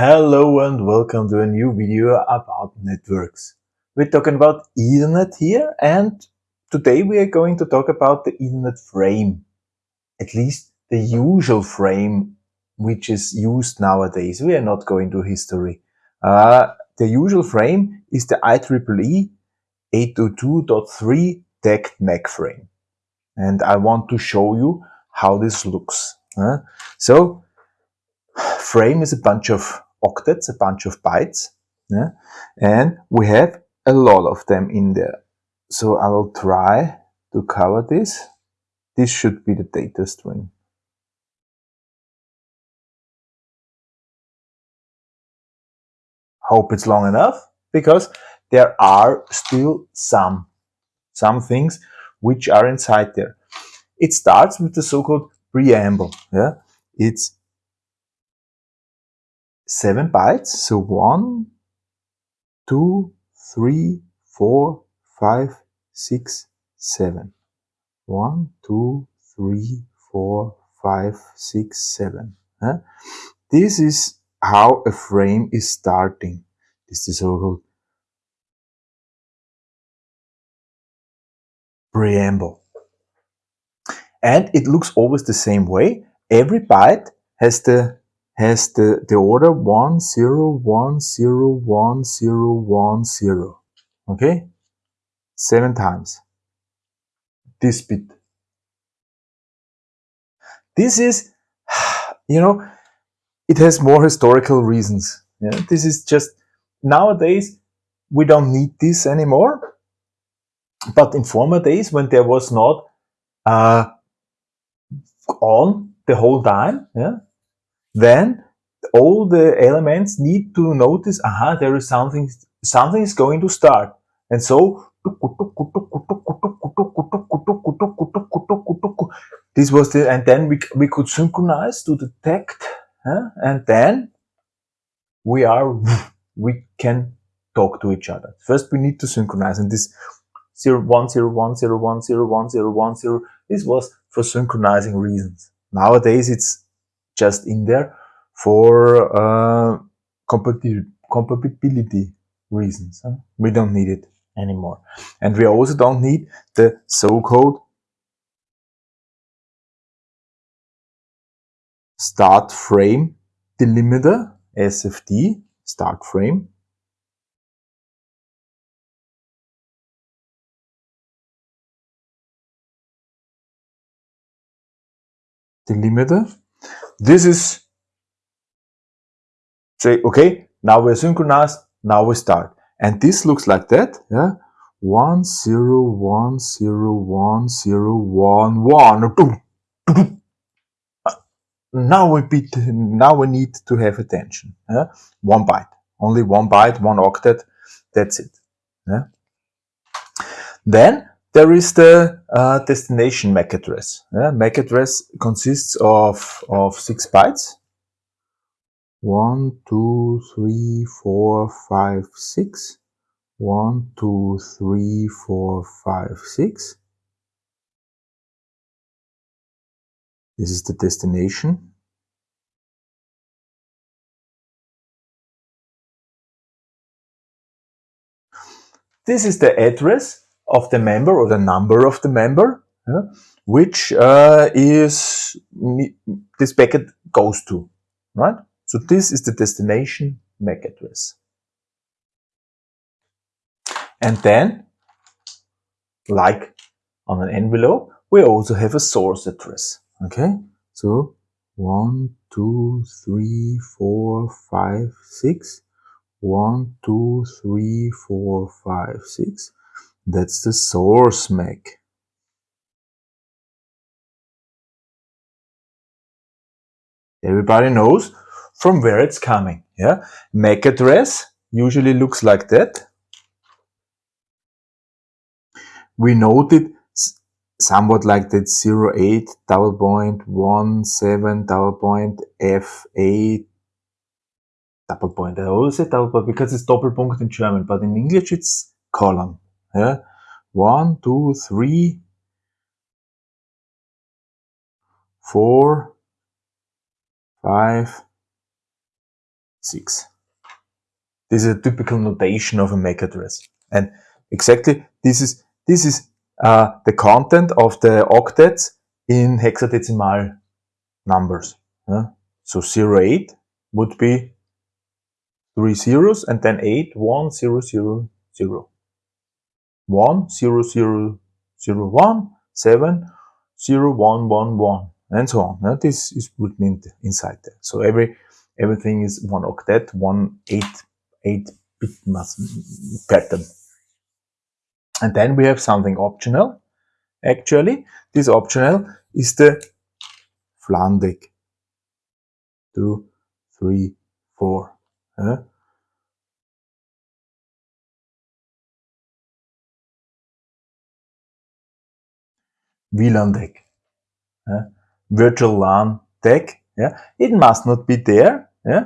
Hello and welcome to a new video about networks. We're talking about Ethernet here and today we are going to talk about the Ethernet frame. At least the usual frame which is used nowadays. We are not going to history. Uh, the usual frame is the IEEE 802.3 DECT MAC frame. And I want to show you how this looks. So frame is a bunch of octets, a bunch of bytes, yeah? and we have a lot of them in there. So I will try to cover this. This should be the data string. Hope it's long enough because there are still some, some things which are inside there. It starts with the so-called preamble. Yeah, It's seven bytes. So one, two, three, four, five, six, seven. One, two, three, four, five, six, seven. Huh? This is how a frame is starting. This is so-called preamble. And it looks always the same way. Every byte has the has the, the order 1, 0, 1, 0, 1, 0, 1, 0. Okay? Seven times. This bit. This is, you know, it has more historical reasons. Yeah? This is just, nowadays, we don't need this anymore. But in former days, when there was not uh, on the whole time, yeah, then all the elements need to notice, aha, there is something, something is going to start. And so, this was the, and then we, we could synchronize to detect, huh? and then we are, we can talk to each other. First, we need to synchronize, and this 0, 1, 0, 1, 0, 1, 0, 1, 0, 1, 0, this was for synchronizing reasons. Nowadays, it's just in there for uh, compatibility reasons. Huh? We don't need it anymore. And we also don't need the so-called start frame delimiter, SFD, start frame. Delimiter this is say, okay, now we're synchronized, now we start. And this looks like that, yeah. One zero one zero one zero one one. Now we beat. Now we need to have attention. Yeah? One byte, only one byte, one octet. That's it. Yeah? Then there is the uh, destination MAC address. Yeah, MAC address consists of, of six bytes. One, two, three, four, five, six. One, two, three, four, five, six. This is the destination. This is the address of the member or the number of the member, which uh, is this packet goes to, right? So this is the destination MAC address. And then, like on an envelope, we also have a source address. Okay, so one, two, three, four, five, six. One, two, three, four, five, six. That's the source MAC. Everybody knows from where it's coming. Yeah, MAC address usually looks like that. We noted somewhat like that 08 double point 17 double point F8 double point. I always say double point because it's Doppelpunkt in German, but in English it's colon. Yeah, one, two, three, four, five, 6. This is a typical notation of a MAC address. And exactly this is, this is uh, the content of the octets in hexadecimal numbers. Yeah? So 08 would be three zeros and then 8, 1, 0, 0, 0. 1, 0, 0, 0, 1, 7, 0, 1, 1, 1, and so on. Yeah? This is written in the, inside there. So every everything is one octet, one eight eight 8, 8 bit pattern. And then we have something optional. Actually, this optional is the VLAN tag. Two, three, four. Uh, VLAN tag. Uh, virtual LAN tag. Yeah, it must not be there. Yeah,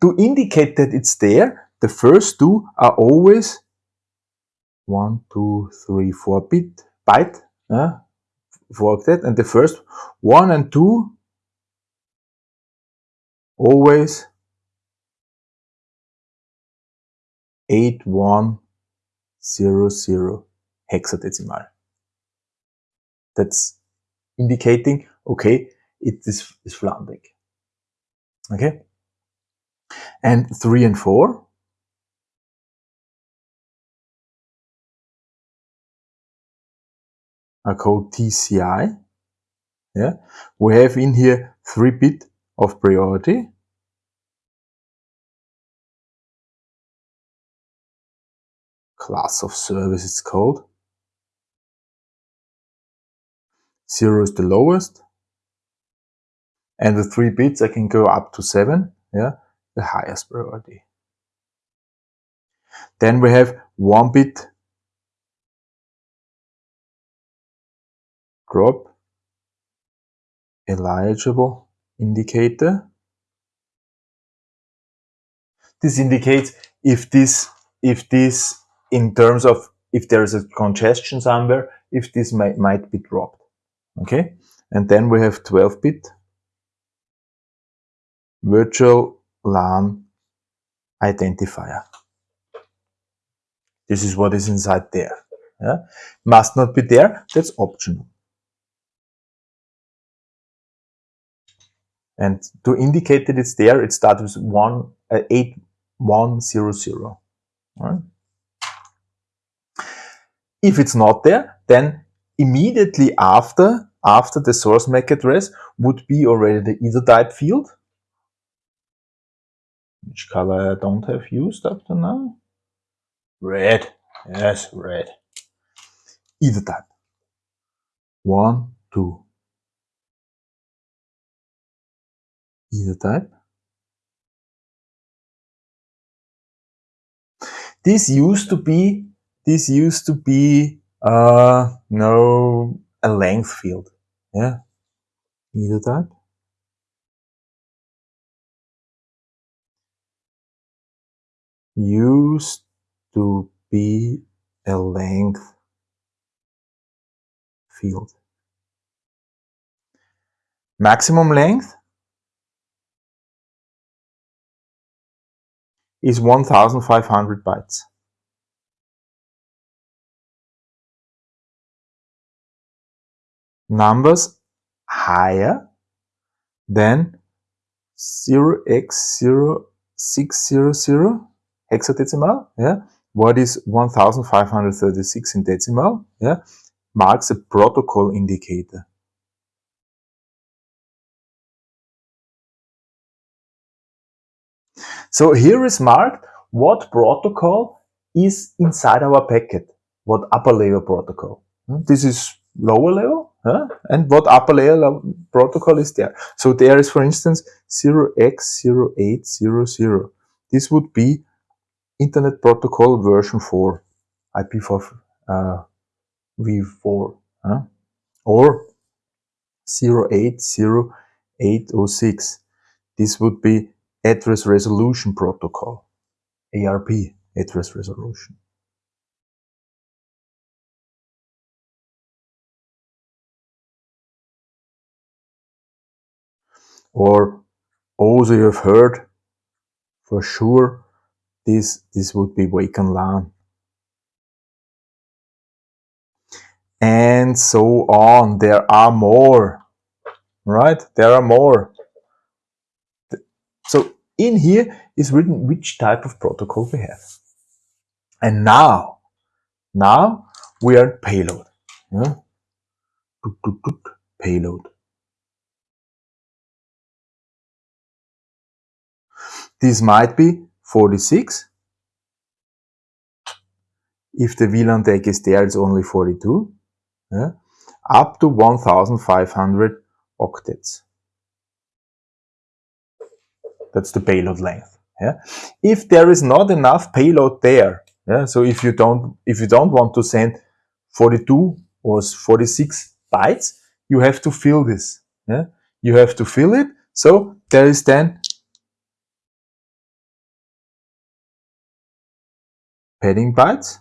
to indicate that it's there, the first two are always one, two, three, four bit byte uh, for that, and the first one and two always eight one zero zero hexadecimal. That's indicating okay, it is, is VLAN tag. Okay, and three and four are called TCI. Yeah, we have in here three bit of priority. Class of service it's called. Zero is the lowest. And with three bits I can go up to seven, yeah, the highest priority. Then we have one bit drop eligible indicator. This indicates if this, if this in terms of if there is a congestion somewhere, if this might, might be dropped. Okay, and then we have 12 bit virtual LAN identifier. This is what is inside there. Yeah? Must not be there, that's optional. And to indicate that it's there, it starts with one, uh, 8100. Right? If it's not there, then immediately after, after the source MAC address would be already the ethertype field. Which color I don't have used up to now? Red. Yes, red. Ethertype. One, two, ethertype. This used to be this used to be uh no a length field. Yeah. Ethertype. Used to be a length field. Maximum length is 1500 bytes. Numbers higher than 0x0600 hexadecimal, yeah, what is 1536 in decimal, yeah, marks a protocol indicator. So here is marked what protocol is inside our packet, what upper layer protocol. Hmm, this is lower level, huh? and what upper layer protocol is there. So there is, for instance, 0x0800. This would be Internet Protocol version 4, IP4 uh, v4, huh? or 080806. This would be Address Resolution Protocol, ARP, Address Resolution. Or Also, you have heard for sure this, this would be Wake-on-LAN. And so on. There are more, right? There are more. So in here is written which type of protocol we have. And now, now we are payload. Yeah? Payload. This might be 46. If the VLAN tag is there, it's only 42. Yeah? Up to 1500 octets. That's the payload length. Yeah? If there is not enough payload there, yeah, so if you don't if you don't want to send 42 or 46 bytes, you have to fill this. Yeah? You have to fill it. So there is then padding bytes.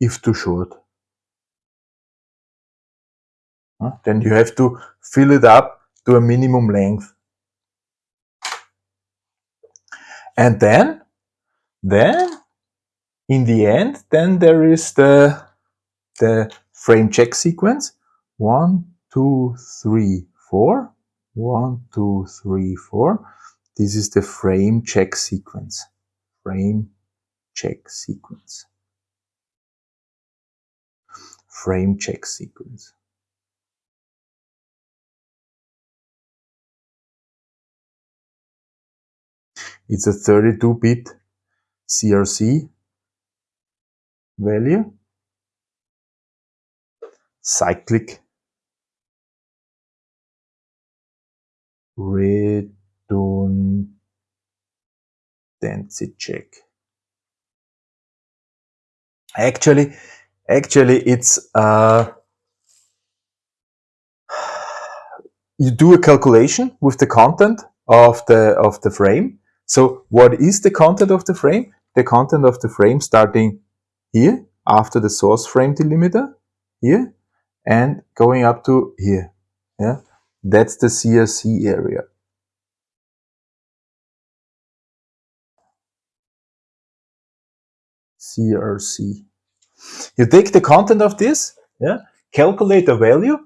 If too short. Then you have to fill it up to a minimum length. And then, then in the end, then there is the, the frame check sequence. One, two, three, four. One, two, three, four. This is the frame check sequence. Frame check sequence. Frame check sequence. It's a 32-bit CRC value, cyclic redundancy check. Actually, actually, it's uh, you do a calculation with the content of the of the frame so what is the content of the frame? The content of the frame starting here after the source frame delimiter here and going up to here. Yeah, that's the CRC area. CRC. You take the content of this, yeah, calculate a value,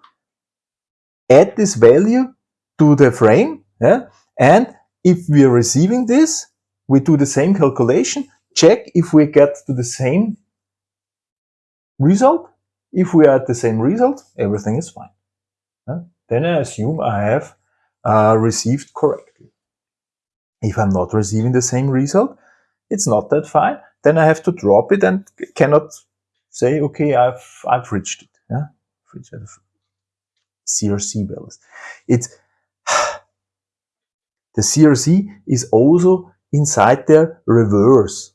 add this value to the frame, yeah, and if we are receiving this, we do the same calculation, check if we get to the same result. If we are at the same result, everything is fine. Then I assume I have uh, received correctly. If I'm not receiving the same result, it's not that fine. Then I have to drop it and cannot say, okay, I've I've reached it. Yeah, CRC values. It's the CRC is also inside their reverse.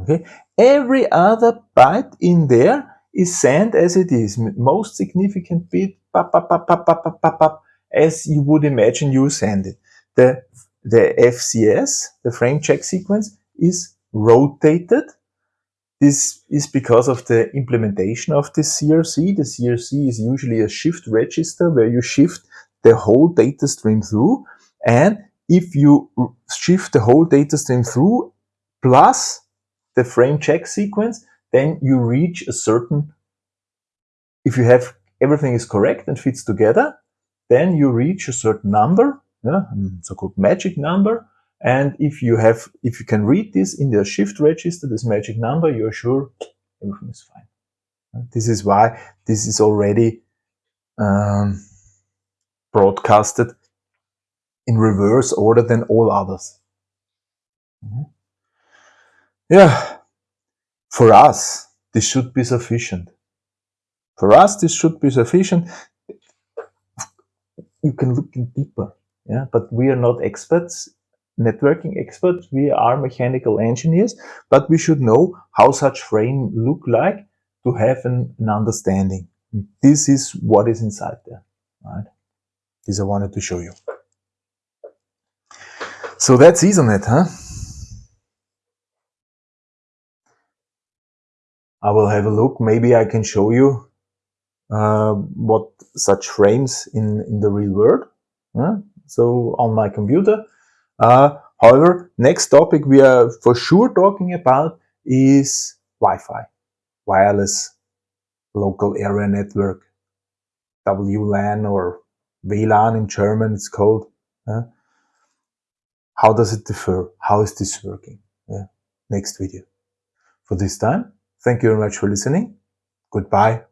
Okay, every other byte in there is sent as it is, most significant bit, pop, pop, pop, pop, pop, pop, pop, as you would imagine you send it. The, the FCS, the frame check sequence, is rotated. This is because of the implementation of the CRC. The CRC is usually a shift register where you shift the whole data stream through and if you shift the whole data stream through plus the frame check sequence, then you reach a certain, if you have everything is correct and fits together, then you reach a certain number, yeah, so-called magic number. And if you have, if you can read this in the shift register, this magic number, you're sure everything is fine. This is why this is already um, broadcasted in reverse order than all others. Yeah, for us, this should be sufficient. For us, this should be sufficient. You can look deeper, yeah, but we are not experts, networking experts. We are mechanical engineers, but we should know how such frame look like to have an, an understanding. This is what is inside there, right? This I wanted to show you. So that's Ethernet, huh? I will have a look. Maybe I can show you uh, what such frames in, in the real world. Uh, so on my computer. Uh, however, next topic we are for sure talking about is Wi-Fi, wireless local area network, WLAN or WLAN in German it's called. Uh, how does it differ? How is this working? Yeah. Next video. For this time, thank you very much for listening. Goodbye.